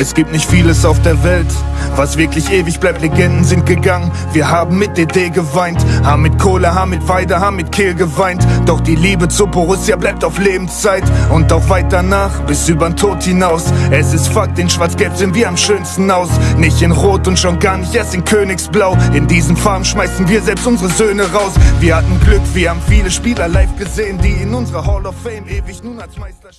Es gibt nicht vieles auf der Welt, was wirklich ewig bleibt. Legenden sind gegangen, wir haben mit DD geweint, haben mit Kohle, haben mit Weide, haben mit Kehl geweint. Doch die Liebe zu Borussia bleibt auf Lebenszeit und auch weit danach, bis übern Tod hinaus. Es ist Fakt, in Schwarz-Gelb sehen wir am schönsten aus. Nicht in Rot und schon gar nicht erst in Königsblau. In diesen Farben schmeißen wir selbst unsere Söhne raus. Wir hatten Glück, wir haben viele Spieler live gesehen, die in unserer Hall of Fame ewig nun als Meister